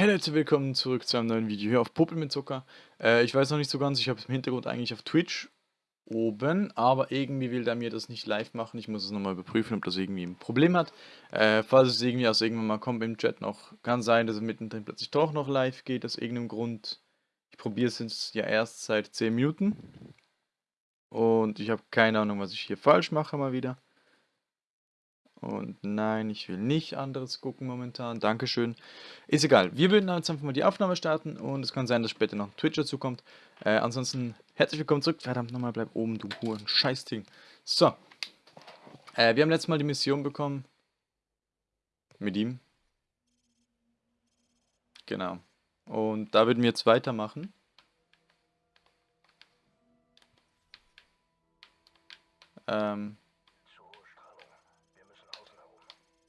Hey Leute, willkommen zurück zu einem neuen Video hier auf Puppel mit Zucker. Äh, ich weiß noch nicht so ganz, ich habe es im Hintergrund eigentlich auf Twitch oben, aber irgendwie will der mir das nicht live machen. Ich muss es nochmal überprüfen, ob das irgendwie ein Problem hat. Äh, falls es irgendwie aus irgendwann mal kommt im Chat noch, kann sein, dass es mittendrin plötzlich doch noch live geht, aus irgendeinem Grund. Ich probiere es jetzt ja erst seit 10 Minuten. Und ich habe keine Ahnung, was ich hier falsch mache mal wieder. Und nein, ich will nicht anderes gucken momentan. Dankeschön. Ist egal. Wir würden jetzt einfach mal die Aufnahme starten und es kann sein, dass später noch Twitch dazu kommt. Äh, ansonsten herzlich willkommen zurück. Verdammt nochmal, bleib oben, du Huren. Scheißding. So. Äh, wir haben letztes Mal die Mission bekommen. Mit ihm. Genau. Und da würden wir jetzt weitermachen. Ähm,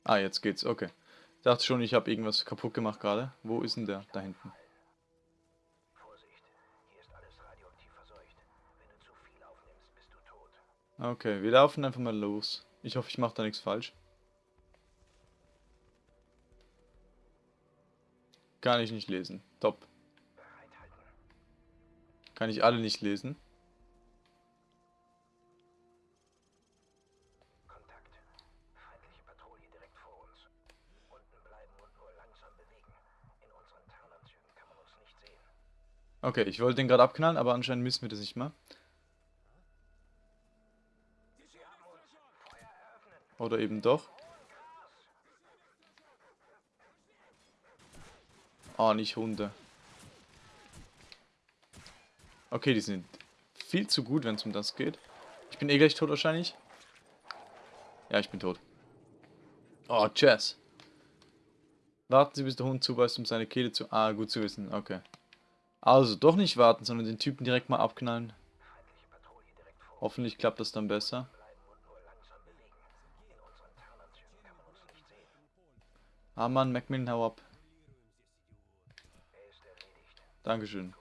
Ah, jetzt geht's, okay. Ich dachte schon, ich habe irgendwas kaputt gemacht gerade. Wo ist denn der? Da hinten. Okay, wir laufen einfach mal los. Ich hoffe, ich mache da nichts falsch. Kann ich nicht lesen. Top. Kann ich alle nicht lesen. Okay, ich wollte den gerade abknallen, aber anscheinend müssen wir das nicht mal. Oder eben doch. Ah, nicht Hunde. Okay, die sind viel zu gut, wenn es um das geht. Ich bin eh gleich tot wahrscheinlich. Ja, ich bin tot. Oh, Jess. Warten Sie, bis der Hund zubeißt, um seine Kehle zu... Ah, gut zu wissen. Okay. Also doch nicht warten, sondern den Typen direkt mal abknallen. Hoffentlich klappt das dann besser. Ah Mann, Macmillan, hau ab. Dankeschön.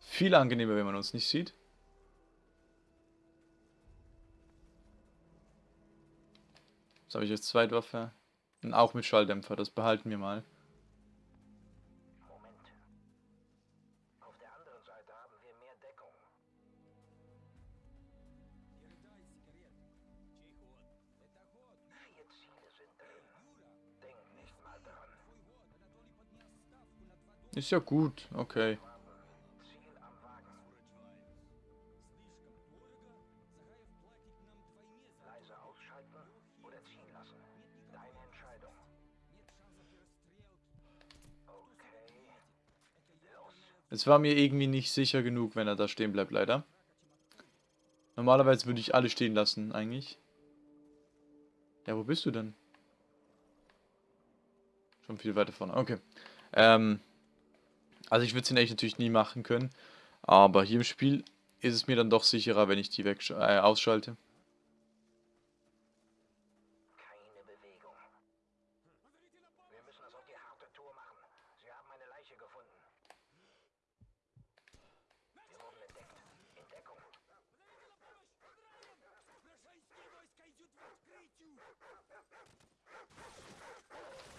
Viel angenehmer, wenn man uns nicht sieht. Was habe ich als Zweitwaffe? Und auch mit Schalldämpfer, das behalten wir mal. Ist ja gut, okay. Es war mir irgendwie nicht sicher genug, wenn er da stehen bleibt, leider. Normalerweise würde ich alle stehen lassen, eigentlich. Ja, wo bist du denn? Schon viel weiter vorne. Okay. Ähm, also ich würde es in echt natürlich nie machen können. Aber hier im Spiel ist es mir dann doch sicherer, wenn ich die weg äh, ausschalte.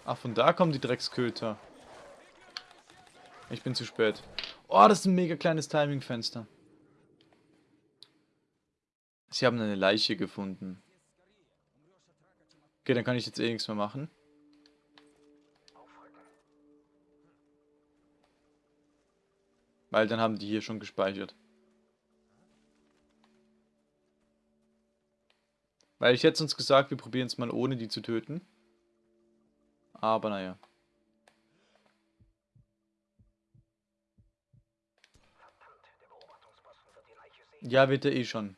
Ach, von da kommen die Drecksköter. Ich bin zu spät. Oh, das ist ein mega kleines Timing-Fenster. Sie haben eine Leiche gefunden. Okay, dann kann ich jetzt eh nichts mehr machen. Weil dann haben die hier schon gespeichert. Weil ich hätte uns gesagt, wir probieren es mal ohne die zu töten. Aber naja. Ja, er eh schon.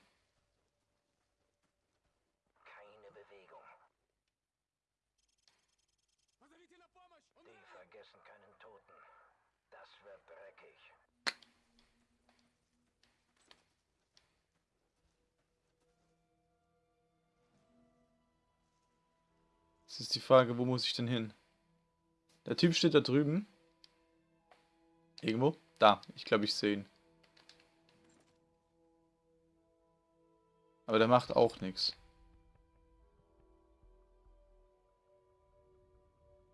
Keine Bewegung. Die vergessen keinen Toten. Das wird dreckig. Das ist die Frage, wo muss ich denn hin? Der Typ steht da drüben. Irgendwo? Da. Ich glaube, ich sehe ihn. Aber der macht auch nichts.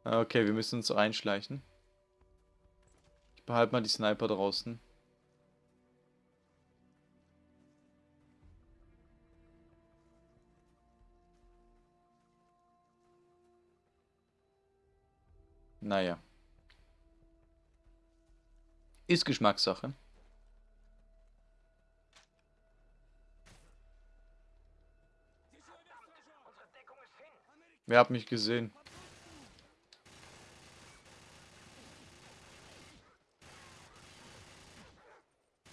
Ah, Okay, wir müssen uns reinschleichen. Ich behalte mal die Sniper draußen. Naja. Ist Geschmackssache. Wer hat mich gesehen?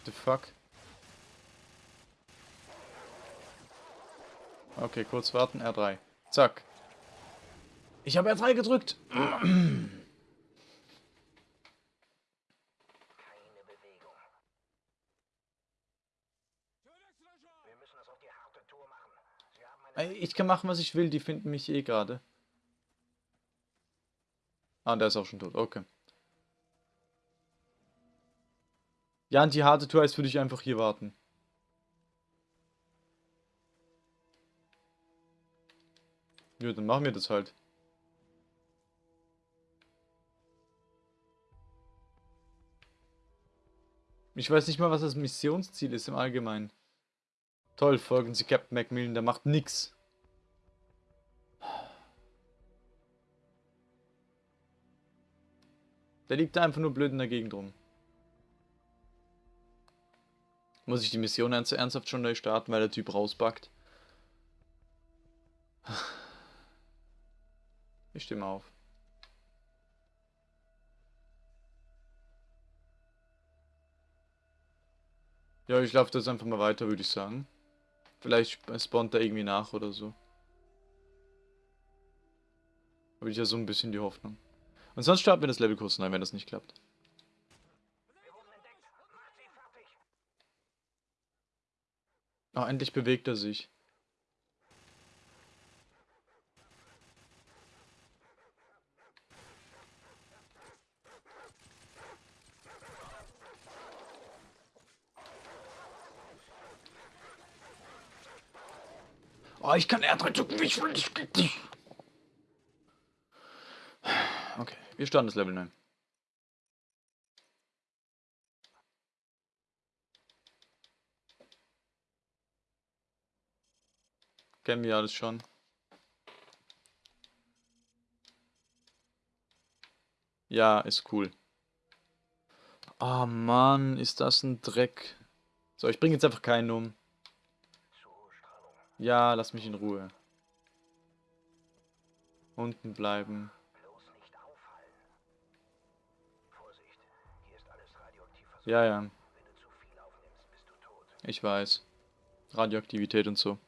The fuck? Okay, kurz warten. R3. Zack. Ich habe R3 gedrückt. Keine Bewegung. Wir müssen es auf die harte Tour machen. Sie haben eine Ey, Ich kann machen, was ich will. Die finden mich eh gerade. Ah, der ist auch schon tot. Okay. Ja, und die harte Tour heißt für dich einfach hier warten. Ja, dann machen wir das halt. Ich weiß nicht mal, was das Missionsziel ist im Allgemeinen. Toll, folgen Sie Captain Macmillan, der macht nix. Der liegt da einfach nur blöd in der Gegend rum. Muss ich die Mission ernst ernsthaft schon neu starten, weil der Typ rausbackt? Ich stimme auf. Ja, ich laufe das einfach mal weiter, würde ich sagen. Vielleicht sp- spawnt er irgendwie nach oder so. Habe ich ja so ein bisschen die Hoffnung. Und sonst starten wir das Level kurz neu, wenn das nicht klappt. Ah, endlich bewegt er sich. Oh, ich kann R3 drücken, ich will. Dich. Wir starten das Level 9. Kennen wir alles schon. Ja, ist cool. Ah, Mann, ist das ein Dreck. So, ich bringe jetzt einfach keinen um. Ja, lass mich in Ruhe. Unten bleiben. Du tot. ich weiß. Radioaktivität und so.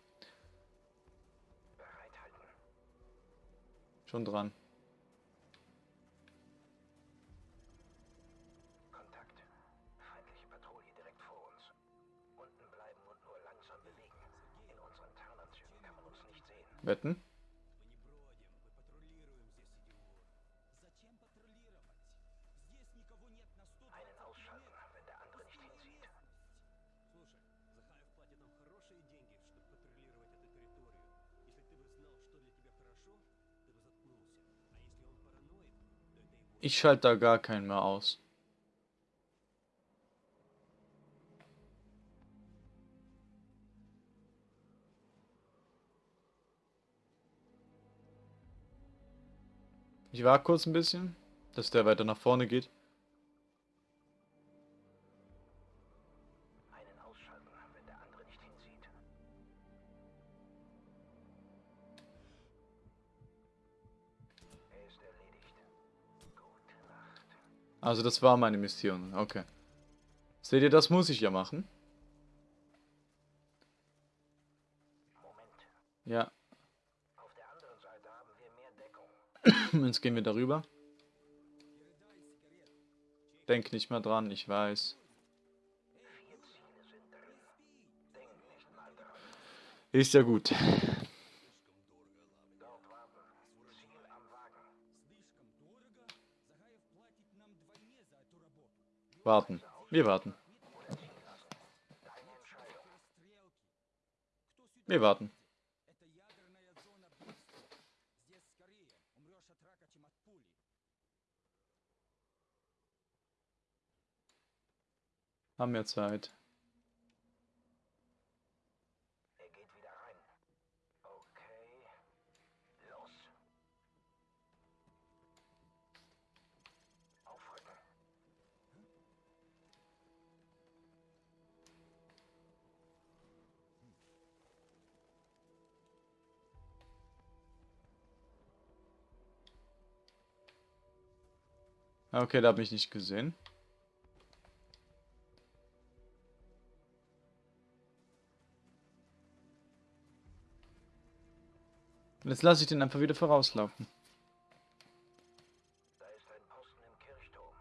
Schon dran. Wetten? Ich schalte da gar keinen mehr aus. Ich war kurz ein bisschen, dass der weiter nach vorne geht. Also das war meine Mission. Okay. Seht ihr, das muss ich ja machen. Ja, jetzt gehen wir darüber. Denk nicht mehr dran, ich weiß. Mal. Ist ja gut. Warten. Wir warten. Wir warten. Haben wir Zeit. Okay, da habe ich nicht gesehen. Und Jetzt lasse ich den einfach wieder vorauslaufen. Da ist ein Posten im Kirchturm.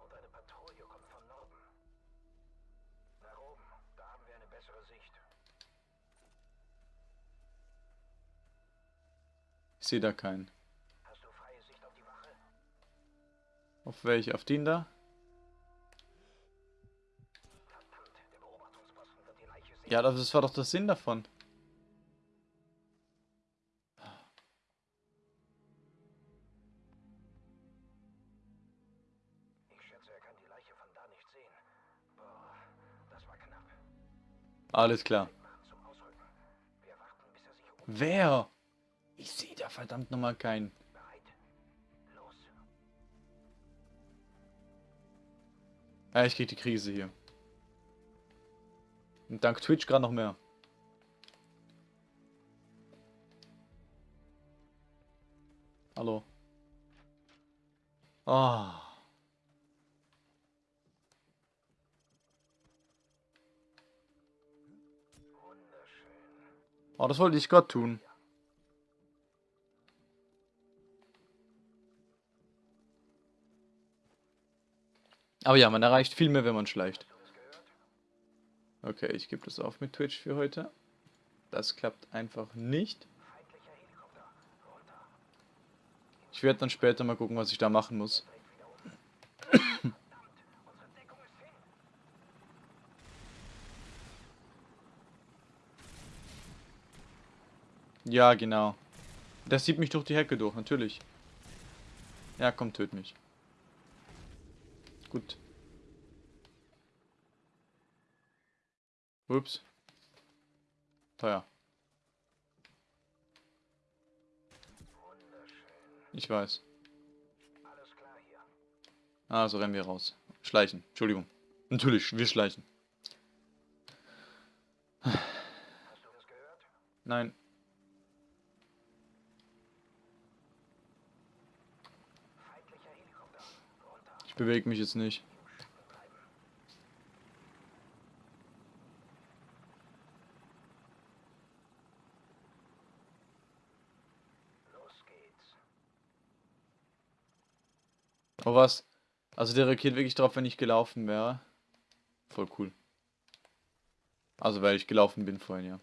Und eine Patrouille kommt von Norden. Nach oben. Da haben wir eine bessere Sicht. Ich sehe da keinen. Auf welche? Auf den da? Ja, das war doch der Sinn davon. Ich schätze, er kann die Leiche von da nicht sehen. Boah, das war knapp. Alles klar. Wer? Ich sehe da verdammt nochmal keinen. Ja, ich krieg die Krise hier. Und dank Twitch gerade noch mehr. Hallo. Ah. Wunderschön. Oh, das wollte ich gerade tun. Aber ja, man erreicht viel mehr, wenn man schleicht. Das? Okay, ich gebe das auf mit Twitch für heute. Das klappt einfach nicht. Ich werde dann später mal gucken, was ich da machen muss. Ja, genau. Der sieht mich durch die Hecke durch, natürlich. Ja, komm, töt mich. Gut. Ups. Teuer. Ich weiß. Alles klar hier. Also rennen wir raus. Schleichen. Entschuldigung. Natürlich, wir schleichen. Hast du das gehört? Nein. Bewege mich jetzt nicht. Oh was? Also der reagiert wirklich drauf, wenn ich gelaufen wäre. Voll cool. Also weil ich gelaufen bin vorhin, ja.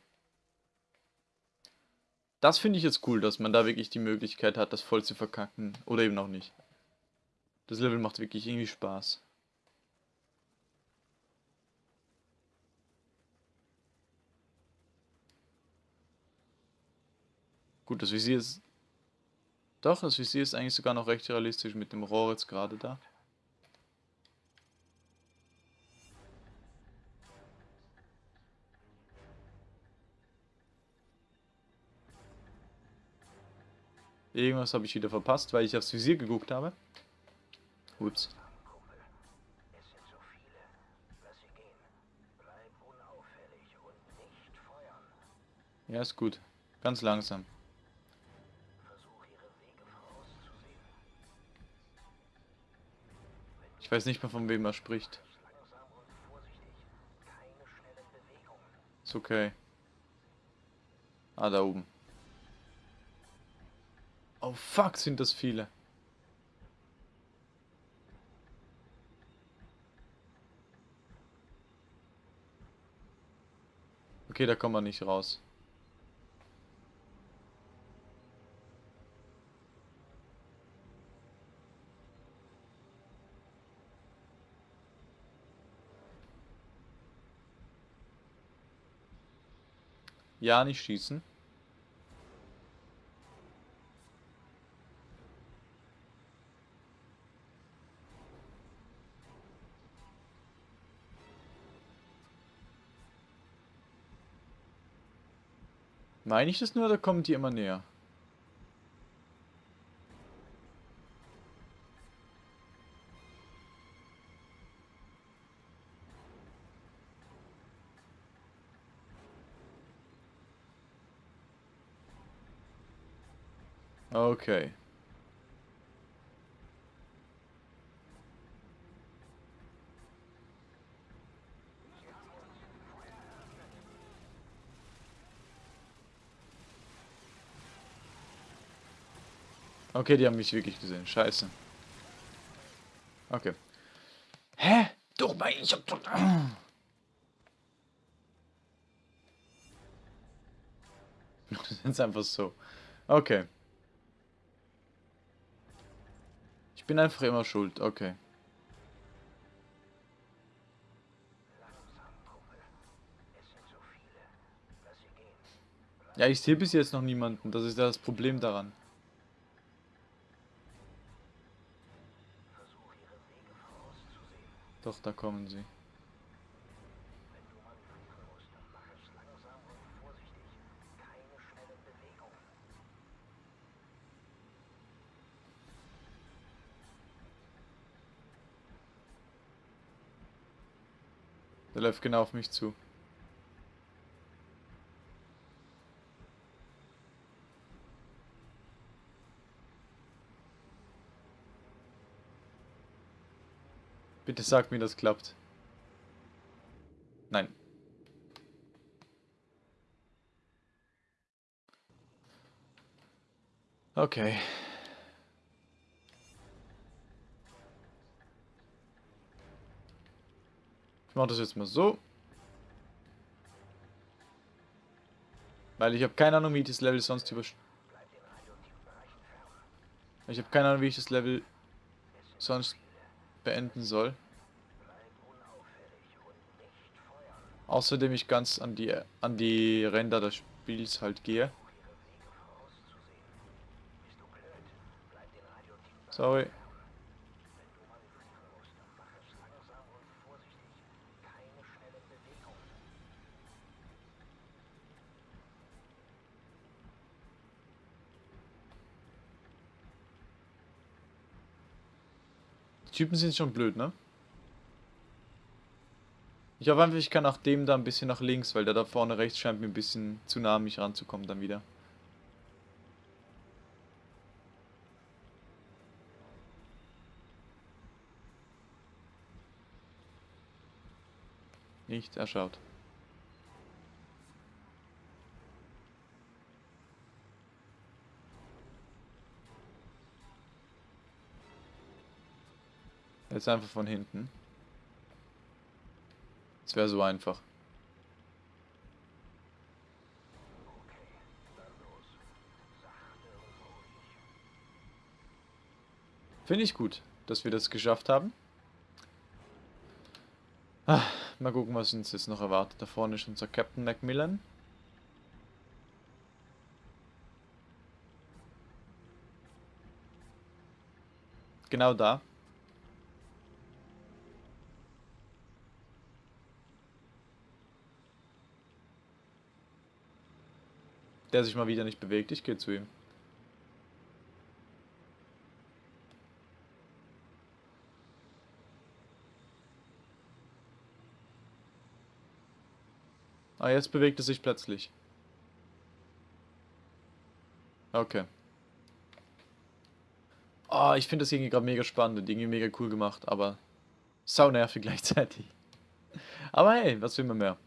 Das finde ich jetzt cool, dass man da wirklich die Möglichkeit hat, das voll zu verkacken. Oder eben auch nicht. Das Level macht wirklich irgendwie Spaß. Gut, das Visier ist... Doch, das Visier ist eigentlich sogar noch recht realistisch mit dem Rohr jetzt gerade da. Irgendwas habe ich wieder verpasst, weil ich aufs Visier geguckt habe. Ups. Ja, ist gut. Ganz langsam. Ich weiß nicht mehr, von wem er spricht. Ist okay. Ah, da oben. Oh fuck, sind das viele. Okay, da kommt man nicht raus. Ja, nicht schießen. Meine ich das nur oder kommen die immer näher? Okay. Okay, die haben mich wirklich gesehen. Scheiße. Okay. Hä? Doch, mein, ich hab ist einfach so. Okay. Ich bin einfach immer schuld. Okay. Ja, ich sehe bis jetzt noch niemanden. Das ist ja das Problem daran. Doch, da kommen sie. Der läuft genau auf mich zu. Bitte sag mir, das klappt. Nein. Okay. Ich mache das jetzt mal so. Weil ich habe keine Ahnung, wie ich das Level sonst über... Ich habe keine Ahnung, wie ich das Level sonst beenden soll. Außerdem ich ganz an die an die Ränder des Spiels halt gehe. Sorry. Die Typen sind schon blöd, ne? Ich hoffe einfach, ich kann nach dem da ein bisschen nach links, weil der da vorne rechts scheint mir ein bisschen zu nah an mich ranzukommen dann wieder. Nicht, er schaut. Jetzt einfach von hinten. Es wäre so einfach. Finde ich gut, dass wir das geschafft haben. Ah, mal gucken, was uns jetzt noch erwartet. Da vorne ist unser Captain Macmillan. Genau da. Der sich mal wieder nicht bewegt. Ich gehe zu ihm. Ah, jetzt bewegt es sich plötzlich. Okay. Oh, ich finde das irgendwie gerade mega spannend und irgendwie mega cool gemacht, aber sau nervig gleichzeitig. Aber hey, was will man mehr?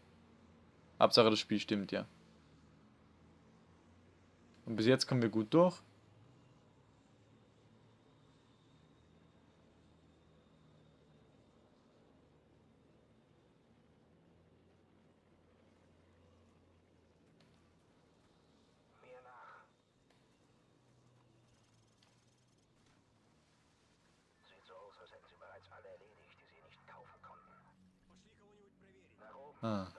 Hauptsache das Spiel stimmt, ja. Und bis jetzt kommen wir gut durch. Mir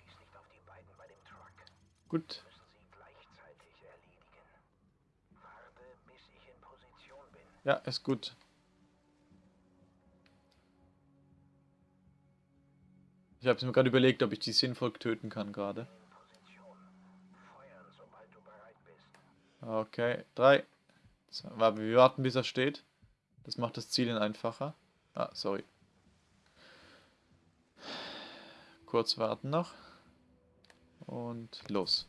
bin. Ja, ist gut. Ich habe mir gerade überlegt, ob ich die sinnvoll töten kann gerade. Okay, drei. Warte, wir warten, bis er steht. Das macht das Zielen einfacher. Ah, sorry. Kurz warten noch. Und los.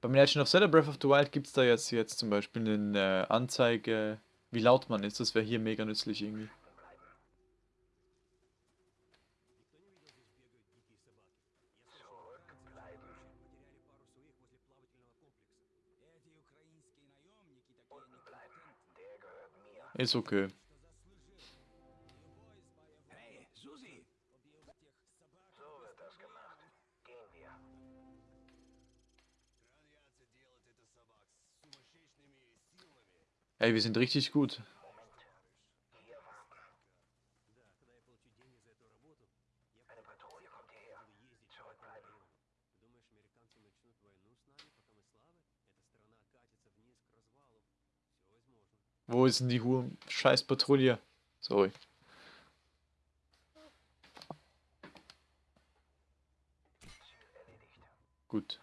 Beim Legend of Zelda Breath of the Wild gibt es da jetzt, jetzt zum Beispiel eine Anzeige, wie laut man ist. Das wäre hier mega nützlich irgendwie. Ist okay. Hey, Susi! So wird das gemacht. Gehen wir. Ey, wir sind richtig gut. Wo ist denn die Hu scheiß Patrouille? Sorry. Gut.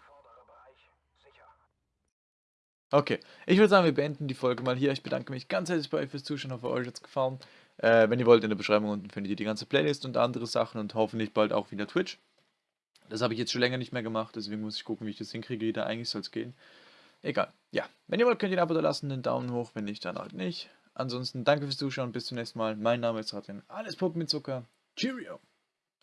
Okay, ich würde sagen, wir beenden die Folge mal hier. Ich bedanke mich ganz herzlich bei euch fürs Zuschauen. Hoffe, euch hat es gefallen. Äh, wenn ihr wollt, in der Beschreibung unten findet ihr die ganze Playlist und andere Sachen und hoffentlich bald auch wieder Twitch. Das habe ich jetzt schon länger nicht mehr gemacht, deswegen muss ich gucken, wie ich das hinkriege. Wieder eigentlich soll es gehen. Egal. Ja, wenn ihr wollt, könnt ihr ein Abo da lassen, einen Daumen hoch, wenn nicht, dann halt nicht. Ansonsten danke fürs Zuschauen, bis zum nächsten Mal. Mein Name ist Ratin. Alles Puppen mit Zucker. Cheerio!